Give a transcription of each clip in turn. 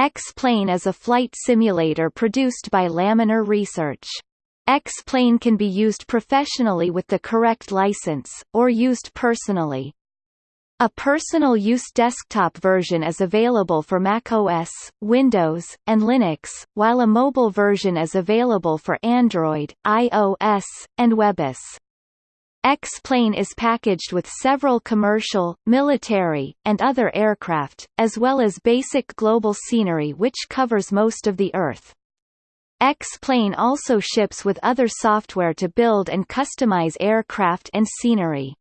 X-Plane is a flight simulator produced by Laminar Research. X-Plane can be used professionally with the correct license, or used personally. A personal use desktop version is available for macOS, Windows, and Linux, while a mobile version is available for Android, iOS, and WebOS. X-Plane is packaged with several commercial, military, and other aircraft, as well as basic global scenery which covers most of the Earth. X-Plane also ships with other software to build and customize aircraft and scenery.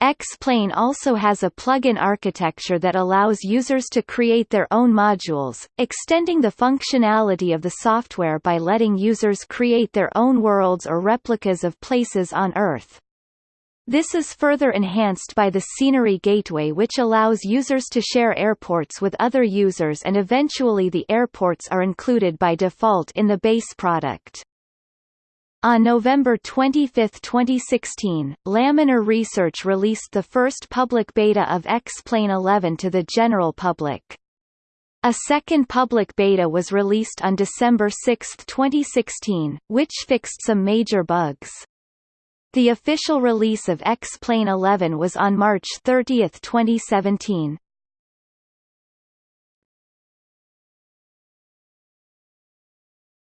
X-Plane also has a plug-in architecture that allows users to create their own modules, extending the functionality of the software by letting users create their own worlds or replicas of places on Earth. This is further enhanced by the Scenery Gateway which allows users to share airports with other users and eventually the airports are included by default in the base product. On November 25, 2016, Laminar Research released the first public beta of X-Plane 11 to the general public. A second public beta was released on December 6, 2016, which fixed some major bugs. The official release of X-Plane 11 was on March 30, 2017.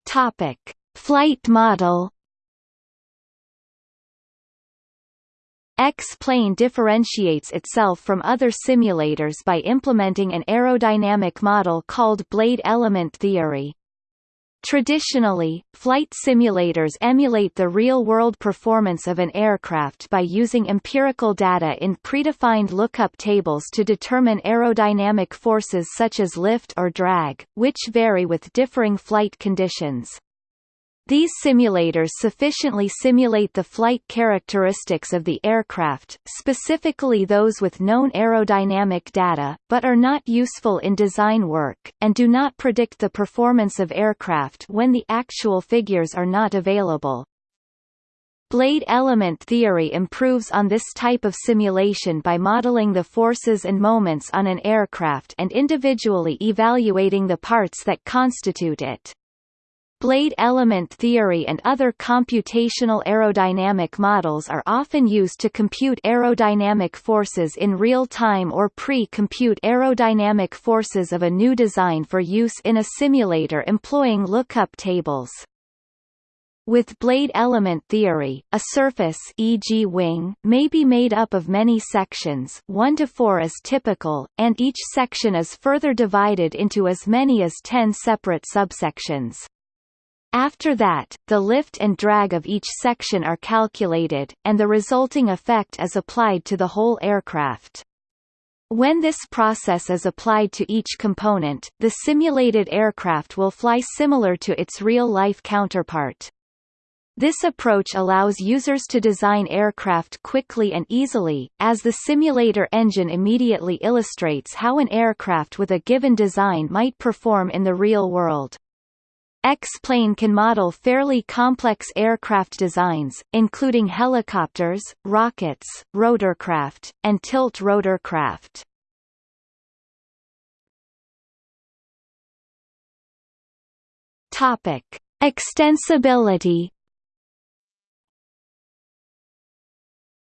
Topic: Flight model X-Plane differentiates itself from other simulators by implementing an aerodynamic model called blade element theory. Traditionally, flight simulators emulate the real-world performance of an aircraft by using empirical data in predefined lookup tables to determine aerodynamic forces such as lift or drag, which vary with differing flight conditions. These simulators sufficiently simulate the flight characteristics of the aircraft, specifically those with known aerodynamic data, but are not useful in design work, and do not predict the performance of aircraft when the actual figures are not available. Blade element theory improves on this type of simulation by modeling the forces and moments on an aircraft and individually evaluating the parts that constitute it. Blade element theory and other computational aerodynamic models are often used to compute aerodynamic forces in real time or pre-compute aerodynamic forces of a new design for use in a simulator employing lookup tables. With blade element theory, a surface e.g. wing may be made up of many sections 1 to 4 is typical, and each section is further divided into as many as 10 separate subsections. After that, the lift and drag of each section are calculated, and the resulting effect is applied to the whole aircraft. When this process is applied to each component, the simulated aircraft will fly similar to its real-life counterpart. This approach allows users to design aircraft quickly and easily, as the simulator engine immediately illustrates how an aircraft with a given design might perform in the real world. X-plane can model fairly complex aircraft designs, including helicopters, rockets, rotorcraft, and tilt rotorcraft. Topic: Extensibility.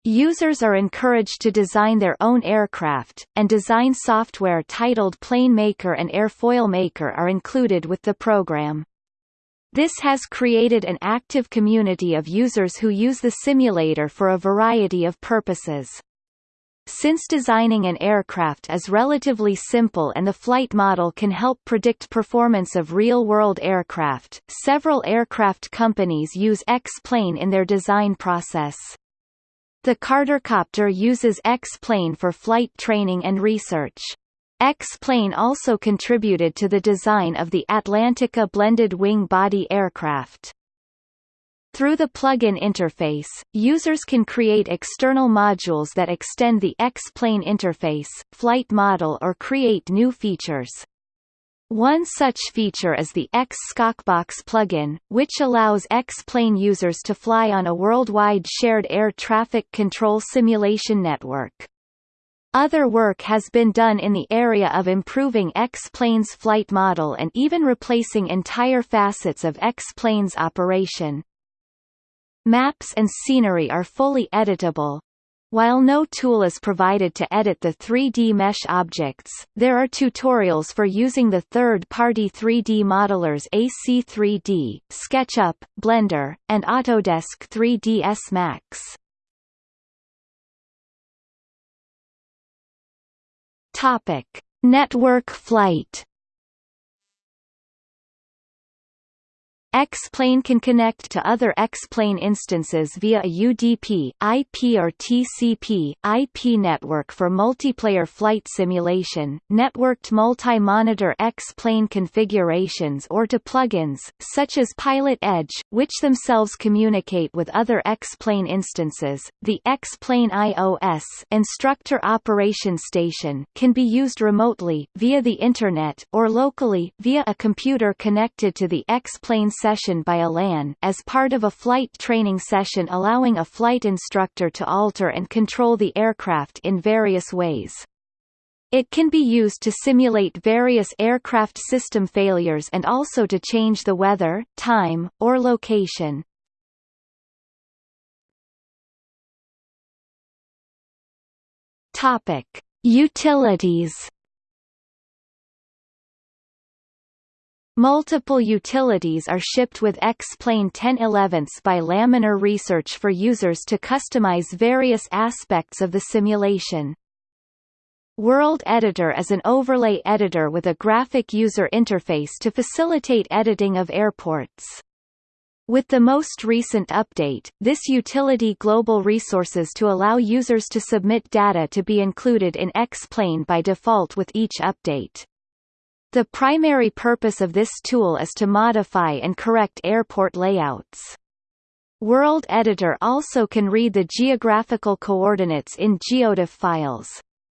Users are encouraged to design their own aircraft, and design software titled Plane Maker and Airfoil Maker are included with the program. This has created an active community of users who use the simulator for a variety of purposes. Since designing an aircraft is relatively simple and the flight model can help predict performance of real-world aircraft, several aircraft companies use X-Plane in their design process. The Cartercopter uses X-Plane for flight training and research. X-Plane also contributed to the design of the Atlantica blended wing body aircraft. Through the plug-in interface, users can create external modules that extend the X-Plane interface, flight model or create new features. One such feature is the XSquawkBox plugin, which allows X-Plane users to fly on a worldwide shared air traffic control simulation network. Other work has been done in the area of improving X-plane's flight model and even replacing entire facets of X-plane's operation. Maps and scenery are fully editable, while no tool is provided to edit the 3D mesh objects, there are tutorials for using the third-party 3D modelers AC3D, SketchUp, Blender, and Autodesk 3ds Max. Topic: Network flight X-Plane can connect to other X-Plane instances via a UDP, IP or TCP, IP network for multiplayer flight simulation, networked multi-monitor X-Plane configurations or to plugins, such as Pilot Edge, which themselves communicate with other X-Plane instances. The X-Plane IOS Instructor Operation Station can be used remotely, via the Internet, or locally, via a computer connected to the X-Plane session by a LAN as part of a flight training session allowing a flight instructor to alter and control the aircraft in various ways. It can be used to simulate various aircraft system failures and also to change the weather, time, or location. Topic: Utilities Multiple utilities are shipped with X-Plane 1011 by Laminar Research for users to customize various aspects of the simulation. World Editor is an overlay editor with a graphic user interface to facilitate editing of airports. With the most recent update, this utility global resources to allow users to submit data to be included in X-Plane by default with each update. The primary purpose of this tool is to modify and correct airport layouts. World Editor also can read the geographical coordinates in GeoTIFF files.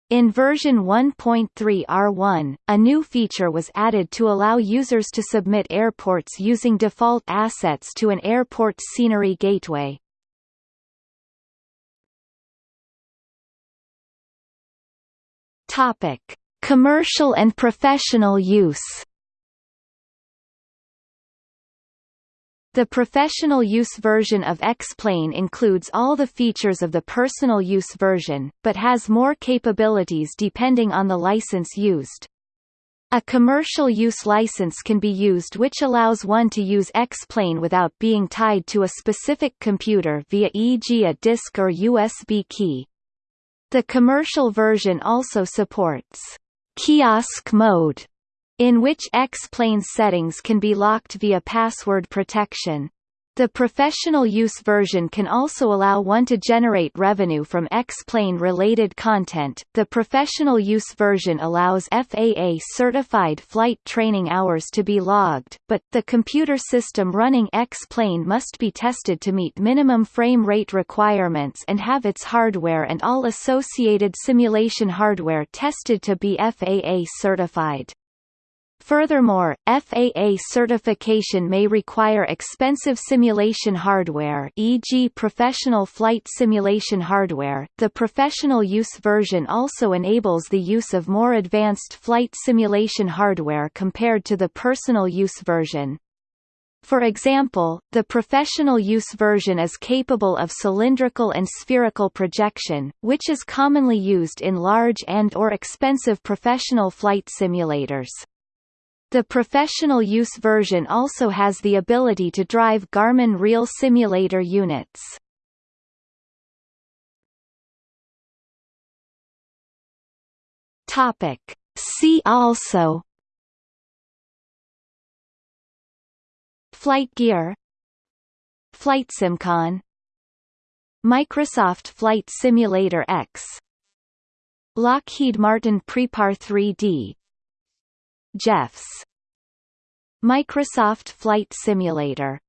In version 1.3 R1, a new feature was added to allow users to submit airports using default assets to an airport scenery gateway. Topic: Commercial and professional use The professional use version of X-Plane includes all the features of the personal use version, but has more capabilities depending on the license used. A commercial use license can be used which allows one to use X-Plane without being tied to a specific computer via e.g. a disk or USB key. The commercial version also supports kiosk mode, in which X-Plane settings can be locked via password protection. The professional use version can also allow one to generate revenue from X-Plane related content. The professional use version allows FAA certified flight training hours to be logged, but the computer system running X-Plane must be tested to meet minimum frame rate requirements and have its hardware and all associated simulation hardware tested to be FAA certified. Furthermore, FAA certification may require expensive simulation hardware, e.g. professional flight simulation hardware. The professional use version also enables the use of more advanced flight simulation hardware compared to the personal use version. For example, the professional use version is capable of cylindrical and spherical projection, which is commonly used in large and or expensive professional flight simulators. The professional use version also has the ability to drive Garmin Real Simulator units. Topic. See also Flight Gear FlightSimCon Microsoft Flight Simulator X Lockheed Martin Prepar 3D Jeffs. Microsoft Flight Simulator